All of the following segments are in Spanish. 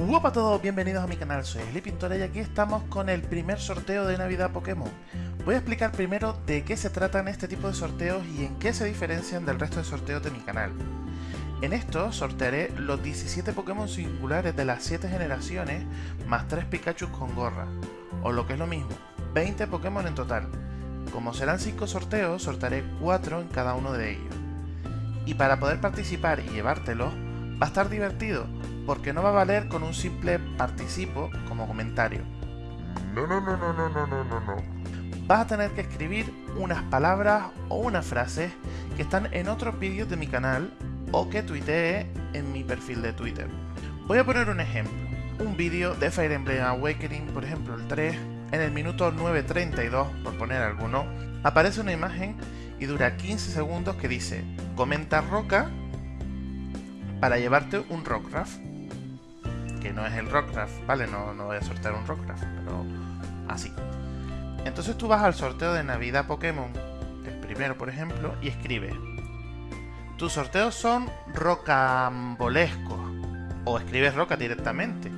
Hola a todos, bienvenidos a mi canal, soy Eli Pintora y aquí estamos con el primer sorteo de Navidad Pokémon. Voy a explicar primero de qué se tratan este tipo de sorteos y en qué se diferencian del resto de sorteos de mi canal. En esto sortearé los 17 Pokémon singulares de las 7 generaciones más 3 Pikachu con gorra, o lo que es lo mismo, 20 Pokémon en total. Como serán 5 sorteos, sortearé 4 en cada uno de ellos. Y para poder participar y llevártelos, va a estar divertido, porque no va a valer con un simple participo como comentario. No, no, no, no, no, no, no, no, no. Vas a tener que escribir unas palabras o unas frases que están en otros vídeos de mi canal o que tuitee en mi perfil de Twitter. Voy a poner un ejemplo. Un vídeo de Fire Emblem Awakening, por ejemplo el 3, en el minuto 9.32, por poner alguno, aparece una imagen y dura 15 segundos que dice comenta roca para llevarte un Rockcraft que no es el Rockcraft, ¿vale? No, no voy a sortear un Rockcraft, pero así. Entonces tú vas al sorteo de Navidad Pokémon, el primero por ejemplo, y escribes tus sorteos son rocambolescos, o escribes roca directamente.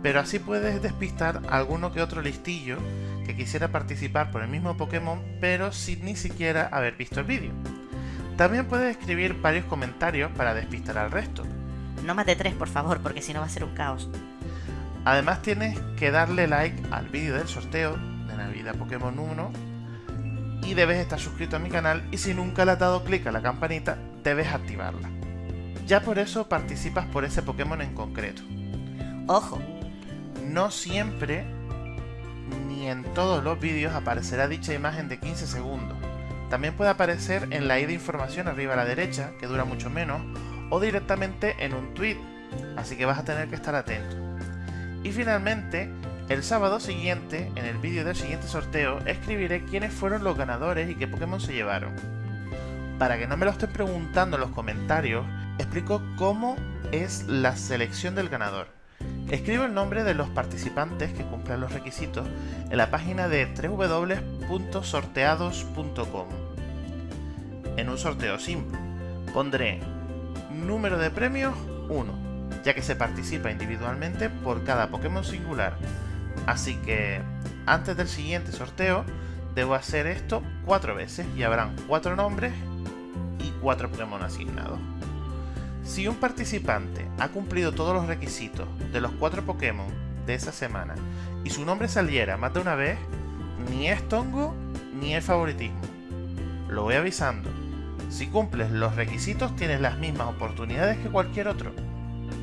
Pero así puedes despistar alguno que otro listillo que quisiera participar por el mismo Pokémon, pero sin ni siquiera haber visto el vídeo. También puedes escribir varios comentarios para despistar al resto. No más de tres, por favor, porque si no va a ser un caos. Además tienes que darle like al vídeo del sorteo de Navidad Pokémon 1 y debes estar suscrito a mi canal y si nunca le has dado clic a la campanita, debes activarla. Ya por eso participas por ese Pokémon en concreto. Ojo, No siempre ni en todos los vídeos aparecerá dicha imagen de 15 segundos. También puede aparecer en la i de información arriba a la derecha, que dura mucho menos, o directamente en un tweet, así que vas a tener que estar atento. Y finalmente, el sábado siguiente, en el vídeo del siguiente sorteo, escribiré quiénes fueron los ganadores y qué Pokémon se llevaron. Para que no me lo estén preguntando en los comentarios, explico cómo es la selección del ganador. Escribo el nombre de los participantes que cumplan los requisitos en la página de www.sorteados.com. En un sorteo simple, pondré número de premios 1, ya que se participa individualmente por cada Pokémon singular. Así que antes del siguiente sorteo debo hacer esto cuatro veces y habrán cuatro nombres y cuatro Pokémon asignados. Si un participante ha cumplido todos los requisitos de los cuatro Pokémon de esa semana y su nombre saliera más de una vez, ni es tongo ni es favoritismo. Lo voy avisando. Si cumples los requisitos tienes las mismas oportunidades que cualquier otro.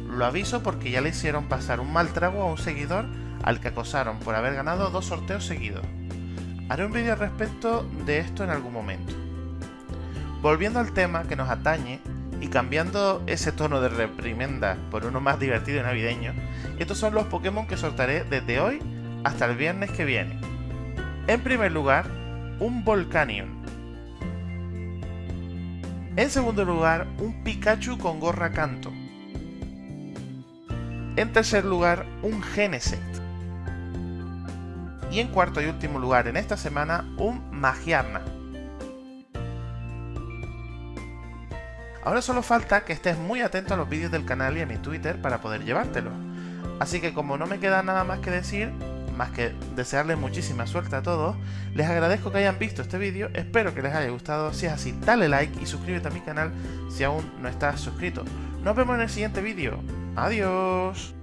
Lo aviso porque ya le hicieron pasar un mal trago a un seguidor al que acosaron por haber ganado dos sorteos seguidos. Haré un vídeo al respecto de esto en algún momento. Volviendo al tema que nos atañe, y cambiando ese tono de reprimenda por uno más divertido y navideño, estos son los Pokémon que soltaré desde hoy hasta el viernes que viene. En primer lugar, un Volcanion. En segundo lugar, un Pikachu con gorra canto. En tercer lugar, un Genesect. Y en cuarto y último lugar en esta semana, un Magiarna. Ahora solo falta que estés muy atento a los vídeos del canal y a mi Twitter para poder llevártelo. Así que como no me queda nada más que decir, más que desearles muchísima suerte a todos, les agradezco que hayan visto este vídeo, espero que les haya gustado, si es así dale like y suscríbete a mi canal si aún no estás suscrito. Nos vemos en el siguiente vídeo, adiós.